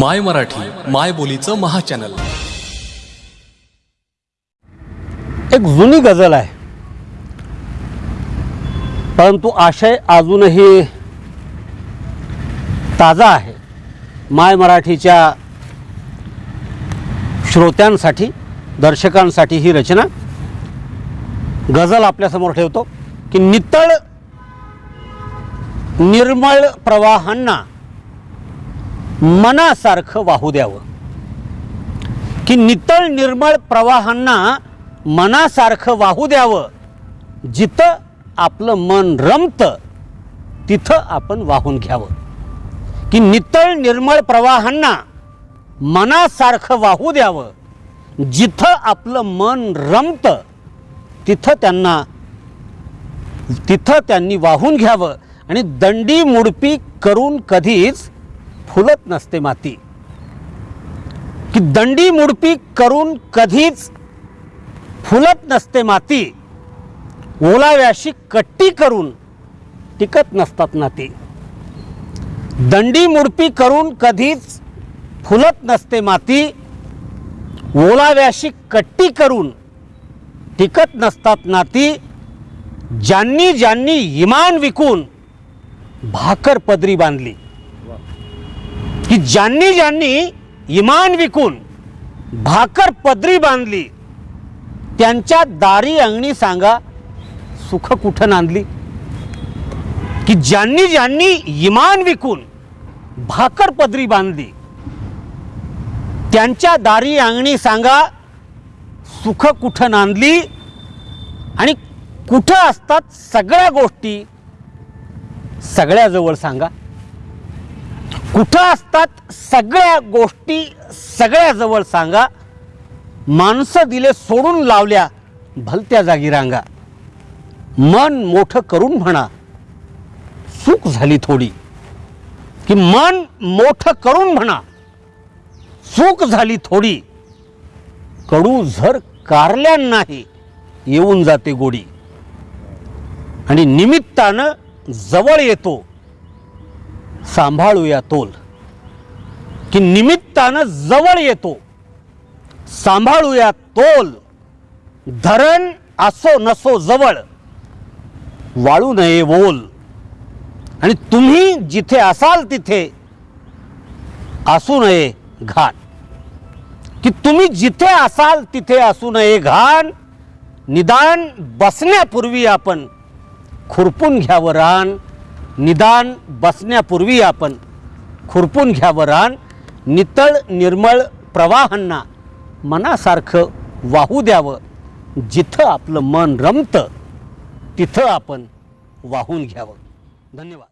माय मराठी माय बोलीचं महाचॅनल. एक जुनी गझल आहे. परंतु आशय अजूनही ताजा आहे. माय मराठीच्या श्रोत्यांसाठी दर्शकांसाठी ही रचना. गझल आपल्यासमोर ठेवतो की नितळ निर्मळ प्रवाहांना मनासारखं वाहू द्यावं. की नितळ निर्मळ प्रवाहांना मनासारखं वाहू द्यावं. जिथं आपलं मन रमतं तिथं आपण वाहून घ्यावं. की नितळ निर्मळ प्रवाहांना मनासारखं वाहू द्यावं. जिथं आपलं मन रमतं तिथं त्यांना तिथं त्यांनी वाहून घ्यावं. आणि दंडी मुडपी करून कधीच फुलत नसते माती. की दंडी मुडपी करून कधीच फुलत नसते माती. ओलाव्याशी कट्टी करून टिकत नसतात नाती दंडी मुडपी करून कधीच फुलत नसते माती. ओलाव्याशी कट्टी करून टिकत नसतात नाती ज्यांनी ज्यांनी इमान विकून भाकर पदरी बांधली. की ज्यांनी ज्यांनी इमान विकून भाकर पदरी बांधली त्यांच्या दारी अंगणी सांगा सुख कुठं नांदली? की ज्यांनी ज्यांनी इमान विकून भाकर पदरी बांधली त्यांच्या दारी अंगणी सांगा सुख कुठं नांदली? आणि कुठं असतात सगळ्या गोष्टी सगळ्याजवळ सांगा. कुठं असतात? सगळ्या गोष्टी सगळ्याजवळ सांगा. माणसं दिले सोडून लावल्या भलत्या जागी रांगा. मन मोठं करून म्हणा चूक झाली थोडी. की मन मोठं करून म्हणा चूक झाली थोडी. कडू झर कारल्यांनाही येऊन जाते गोडी. आणि निमित्तानं जवळ येतो. सांभाळूया तोल. की निमित्तानं जवळ येतो. सांभाळूया तोल. धरण असो नसो जवळ. वाळू नये बोल आणि तुम्ही जिथे असाल तिथे असू नये घाण. की तुम्ही जिथे असाल तिथे असू नये घाण. निदान बसण्यापूर्वी आपण खुरपून घ्यावं रान. निदान बसण्यापूर्वी आपण खुरपून घ्यावं रान नितळ निर्मळ प्रवाहांना मनासारखं वाहू द्यावं. जिथं आपलं मन रमतं तिथं आपण वाहून घ्यावं. धन्यवाद.